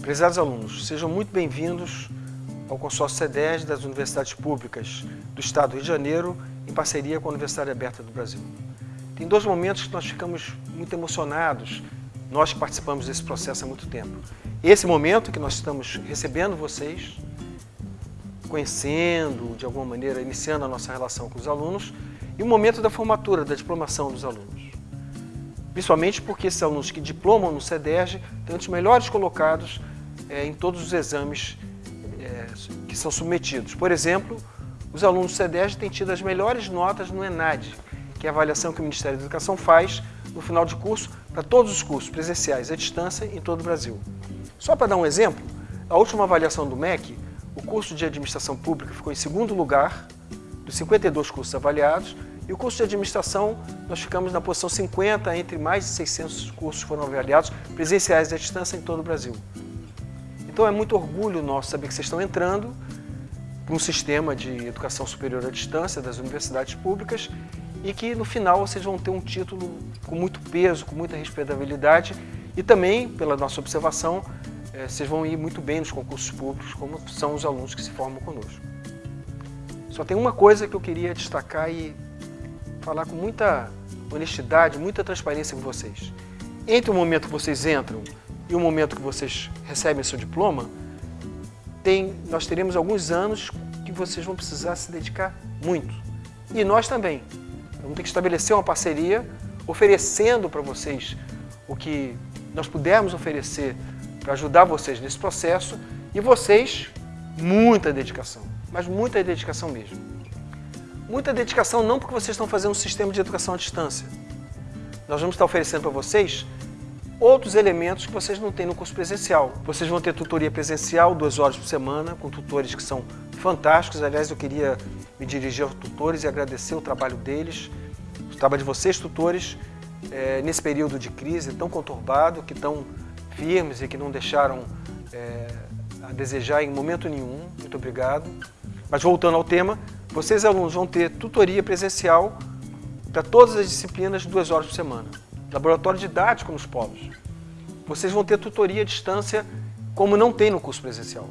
Prezados alunos, sejam muito bem-vindos ao consórcio CEDES das Universidades Públicas do Estado do Rio de Janeiro, em parceria com a Universidade Aberta do Brasil. Tem dois momentos que nós ficamos muito emocionados, nós que participamos desse processo há muito tempo. Esse momento que nós estamos recebendo vocês, conhecendo, de alguma maneira, iniciando a nossa relação com os alunos, e o momento da formatura, da diplomação dos alunos. Principalmente porque esses alunos que diplomam no CEDERJ têm os melhores colocados é, em todos os exames é, que são submetidos. Por exemplo, os alunos do CEDERJ têm tido as melhores notas no ENAD, que é a avaliação que o Ministério da Educação faz no final de curso para todos os cursos presenciais à distância em todo o Brasil. Só para dar um exemplo, a última avaliação do MEC, o curso de Administração Pública ficou em segundo lugar dos 52 cursos avaliados e o curso de Administração nós ficamos na posição 50 entre mais de 600 cursos foram avaliados presenciais à distância em todo o Brasil. Então é muito orgulho nosso saber que vocês estão entrando para um sistema de educação superior à distância das universidades públicas e que no final vocês vão ter um título com muito peso, com muita respeitabilidade e também, pela nossa observação, eh, vocês vão ir muito bem nos concursos públicos, como são os alunos que se formam conosco. Só tem uma coisa que eu queria destacar e falar com muita honestidade, muita transparência com vocês. Entre o momento que vocês entram e o momento que vocês recebem seu diploma, tem, nós teremos alguns anos que vocês vão precisar se dedicar muito. E nós também. Vamos ter que estabelecer uma parceria oferecendo para vocês o que nós pudermos oferecer para ajudar vocês nesse processo e vocês, muita dedicação, mas muita dedicação mesmo. Muita dedicação não porque vocês estão fazendo um sistema de educação à distância. Nós vamos estar oferecendo para vocês outros elementos que vocês não têm no curso presencial. Vocês vão ter tutoria presencial, duas horas por semana, com tutores que são fantásticos. Aliás, eu queria me dirigir aos tutores e agradecer o trabalho deles, o trabalho de vocês, tutores, é, nesse período de crise tão conturbado, que estão firmes e que não deixaram é, a desejar em momento nenhum. Muito obrigado. Mas voltando ao tema, vocês alunos vão ter tutoria presencial para todas as disciplinas duas horas por semana laboratório didático nos polos. Vocês vão ter tutoria à distância como não tem no curso presencial.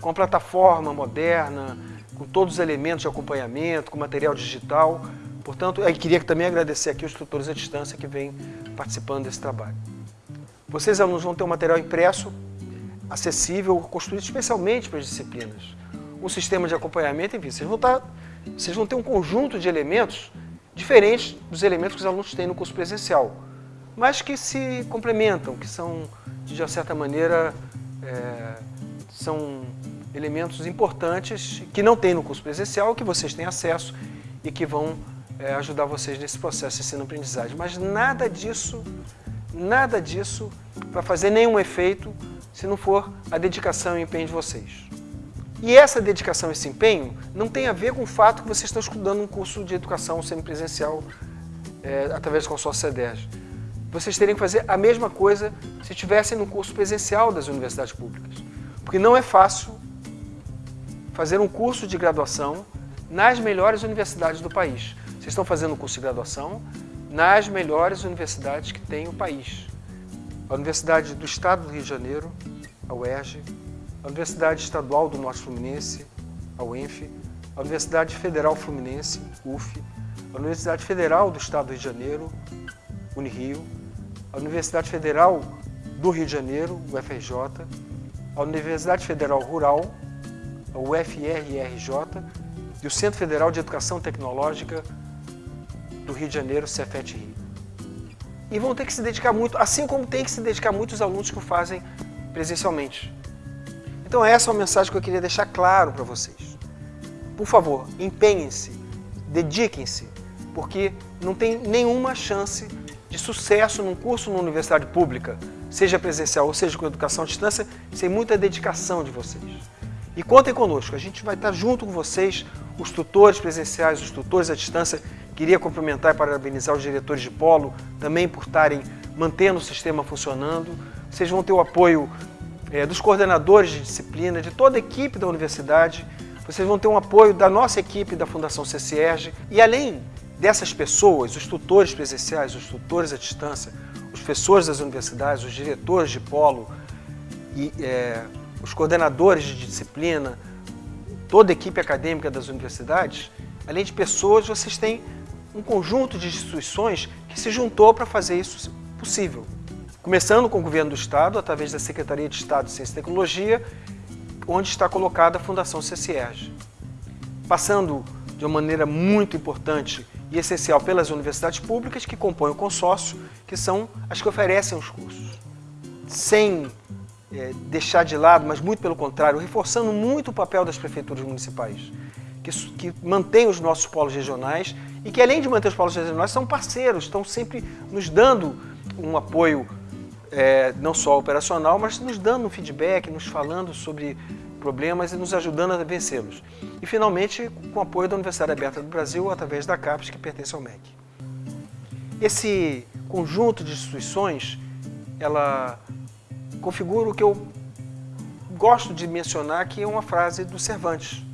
Com a plataforma moderna, com todos os elementos de acompanhamento, com material digital. Portanto, eu queria também agradecer aqui os tutores à distância que vêm participando desse trabalho. Vocês, alunos, vão ter um material impresso, acessível, construído especialmente para as disciplinas. Um sistema de acompanhamento, enfim, vocês vão, estar, tá, vocês vão ter um conjunto de elementos diferentes dos elementos que os alunos têm no curso presencial mas que se complementam, que são, de certa maneira, é, são elementos importantes que não tem no curso presencial, que vocês têm acesso e que vão é, ajudar vocês nesse processo de ensino-aprendizagem. Mas nada disso, nada disso para fazer nenhum efeito se não for a dedicação e empenho de vocês. E essa dedicação e esse empenho não tem a ver com o fato que vocês estão estudando um curso de educação semipresencial é, através do consórcio CEDERJ vocês teriam que fazer a mesma coisa se estivessem no curso presencial das universidades públicas. Porque não é fácil fazer um curso de graduação nas melhores universidades do país. Vocês estão fazendo um curso de graduação nas melhores universidades que tem o país. A Universidade do Estado do Rio de Janeiro, a UERJ, a Universidade Estadual do Norte Fluminense, a UENF, a Universidade Federal Fluminense, UF, a Universidade Federal do Estado do Rio de Janeiro, Unirio, a Universidade Federal do Rio de Janeiro, UFRJ, a Universidade Federal Rural, a UFRRJ e o Centro Federal de Educação Tecnológica do Rio de Janeiro, Cefet Rio. E vão ter que se dedicar muito, assim como tem que se dedicar muito os alunos que o fazem presencialmente. Então essa é uma mensagem que eu queria deixar claro para vocês. Por favor, empenhem-se, dediquem-se, porque não tem nenhuma chance de sucesso num curso numa universidade pública, seja presencial ou seja com educação à distância, sem muita dedicação de vocês. E contem conosco, a gente vai estar junto com vocês, os tutores presenciais, os tutores à distância. Queria cumprimentar e parabenizar os diretores de polo também por estarem mantendo o sistema funcionando. Vocês vão ter o apoio é, dos coordenadores de disciplina, de toda a equipe da universidade, vocês vão ter um apoio da nossa equipe da Fundação CCERG e além dessas pessoas, os tutores presenciais, os tutores à distância, os professores das universidades, os diretores de polo e é, os coordenadores de disciplina, toda a equipe acadêmica das universidades, além de pessoas, vocês têm um conjunto de instituições que se juntou para fazer isso possível. Começando com o governo do Estado, através da Secretaria de Estado de Ciência e Tecnologia, onde está colocada a Fundação CCERG. Passando de uma maneira muito importante e essencial pelas universidades públicas que compõem o consórcio, que são as que oferecem os cursos. Sem é, deixar de lado, mas muito pelo contrário, reforçando muito o papel das prefeituras municipais, que, que mantêm os nossos polos regionais e que, além de manter os polos regionais, são parceiros, estão sempre nos dando um apoio é, não só operacional, mas nos dando um feedback, nos falando sobre problemas e nos ajudando a vencê-los. E, finalmente, com o apoio da Universidade Aberta do Brasil, através da CAPES, que pertence ao MEC. Esse conjunto de instituições, ela configura o que eu gosto de mencionar, que é uma frase do Cervantes,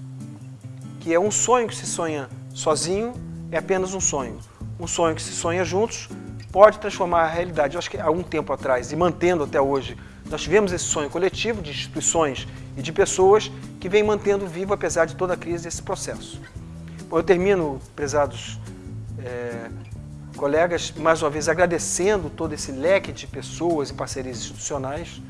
que é um sonho que se sonha sozinho é apenas um sonho. Um sonho que se sonha juntos pode transformar a realidade. Eu acho que há um tempo atrás, e mantendo até hoje, nós tivemos esse sonho coletivo de instituições e de pessoas que vem mantendo vivo, apesar de toda a crise, esse processo. Bom, eu termino, prezados é, colegas, mais uma vez agradecendo todo esse leque de pessoas e parcerias institucionais,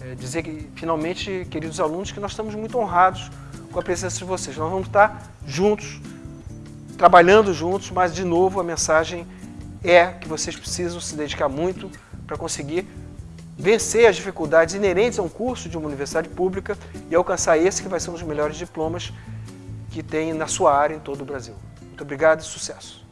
é, dizer que, finalmente, queridos alunos, que nós estamos muito honrados com a presença de vocês. Nós vamos estar juntos, trabalhando juntos, mas, de novo, a mensagem é que vocês precisam se dedicar muito para conseguir vencer as dificuldades inerentes a um curso de uma universidade pública e alcançar esse que vai ser um dos melhores diplomas que tem na sua área em todo o Brasil. Muito obrigado e sucesso!